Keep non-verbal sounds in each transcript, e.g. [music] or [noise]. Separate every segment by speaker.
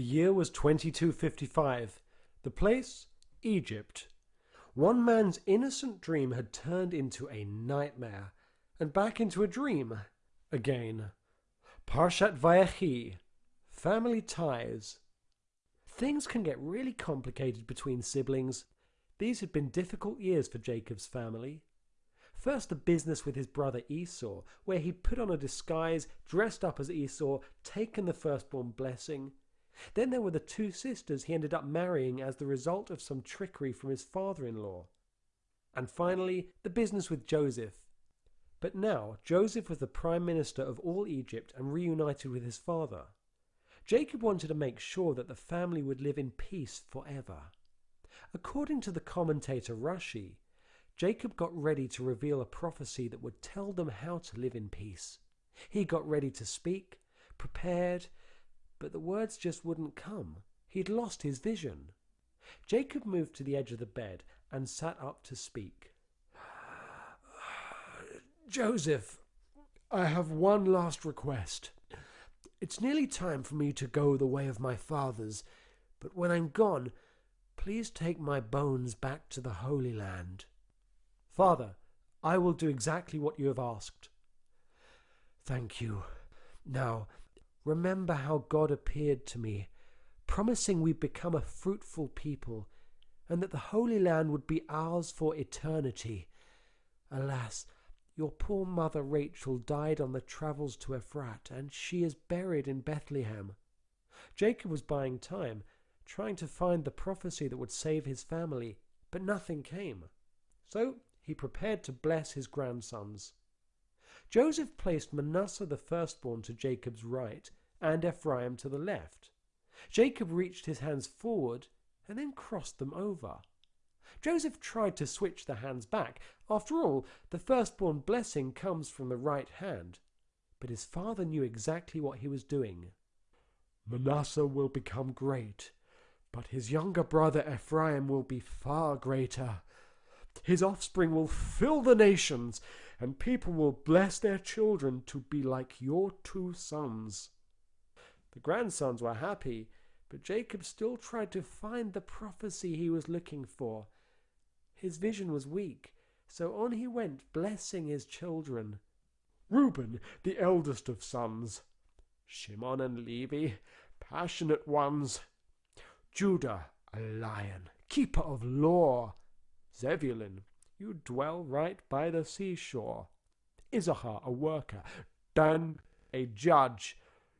Speaker 1: The year was 2255. The place? Egypt. One man's innocent dream had turned into a nightmare, and back into a dream again. Parshat Vayechi. Family ties. Things can get really complicated between siblings. These had been difficult years for Jacob's family. First, the business with his brother Esau, where he'd put on a disguise, dressed up as Esau, taken the firstborn blessing. Then there were the two sisters he ended up marrying as the result of some trickery from his father in law. And finally, the business with Joseph. But now, Joseph was the prime minister of all Egypt and reunited with his father. Jacob wanted to make sure that the family would live in peace forever. According to the commentator Rashi, Jacob got ready to reveal a prophecy that would tell them how to live in peace. He got ready to speak, prepared, but the words just wouldn't come. He'd lost his vision. Jacob moved to the edge of the bed and sat up to speak. [sighs] Joseph, I have one last request. It's nearly time for me to go the way of my fathers, but when I'm gone, please take my bones back to the Holy Land. Father, I will do exactly what you have asked. Thank you. Now, remember how God appeared to me, promising we'd become a fruitful people, and that the Holy Land would be ours for eternity. Alas, your poor mother Rachel died on the travels to Ephrat, and she is buried in Bethlehem. Jacob was buying time, trying to find the prophecy that would save his family, but nothing came. So he prepared to bless his grandsons. Joseph placed Manasseh the firstborn to Jacob's right and Ephraim to the left. Jacob reached his hands forward and then crossed them over. Joseph tried to switch the hands back. After all, the firstborn blessing comes from the right hand. But his father knew exactly what he was doing. Manasseh will become great, but his younger brother Ephraim will be far greater. His offspring will fill the nations, and people will bless their children to be like your two sons. The grandsons were happy, but Jacob still tried to find the prophecy he was looking for. His vision was weak, so on he went, blessing his children. Reuben, the eldest of sons. Shimon and Levi, passionate ones. Judah, a lion, keeper of law. Zebulun, you dwell right by the seashore. Issachar, a worker. Dan, a judge.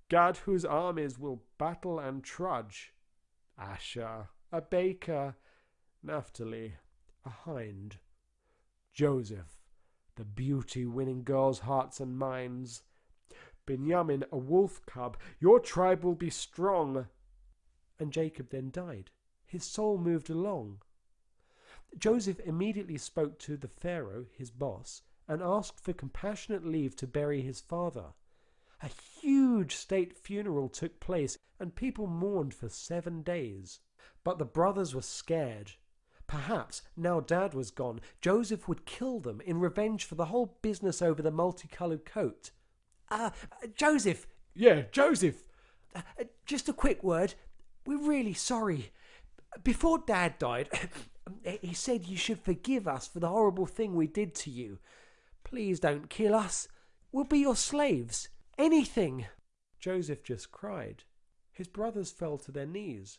Speaker 1: Gad, whose armies will battle and trudge. Asher, a baker. Naphtali, a hind. Joseph, the beauty winning girls' hearts and minds. Benjamin, a wolf cub. Your tribe will be strong. And Jacob then died. His soul moved along. Joseph immediately spoke to the Pharaoh, his boss, and asked for compassionate leave to bury his father. A huge state funeral took place, and people mourned for seven days. But the brothers were scared. Perhaps, now Dad was gone, Joseph would kill them in revenge for the whole business over the multicolored coat. Ah, uh, Joseph!
Speaker 2: Yeah, Joseph!
Speaker 1: Uh, just a quick word. We're really sorry. Before Dad died, he said you should forgive us for the horrible thing we did to you. Please don't kill us. We'll be your slaves. Anything. Joseph just cried. His brothers fell to their knees.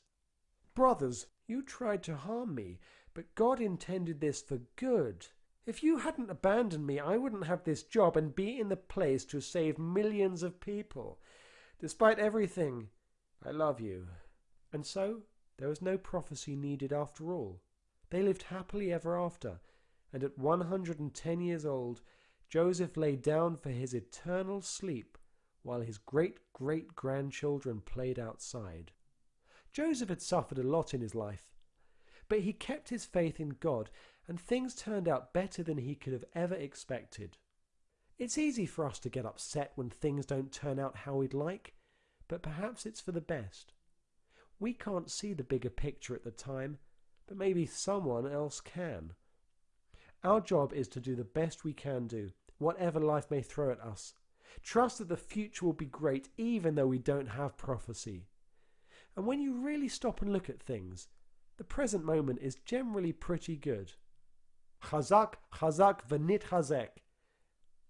Speaker 1: Brothers, you tried to harm me, but God intended this for good. If you hadn't abandoned me, I wouldn't have this job and be in the place to save millions of people. Despite everything, I love you. And so there was no prophecy needed after all. They lived happily ever after, and at 110 years old, Joseph lay down for his eternal sleep while his great great grandchildren played outside. Joseph had suffered a lot in his life, but he kept his faith in God, and things turned out better than he could have ever expected. It's easy for us to get upset when things don't turn out how we'd like, but perhaps it's for the best. We can't see the bigger picture at the time, but maybe someone else can. Our job is to do the best we can do, whatever life may throw at us. Trust that the future will be great even though we don't have prophecy. And when you really stop and look at things, the present moment is generally pretty good. Chazak, chazak, v'nitchazek.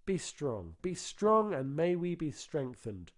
Speaker 1: Be strong, be strong, and may we be strengthened.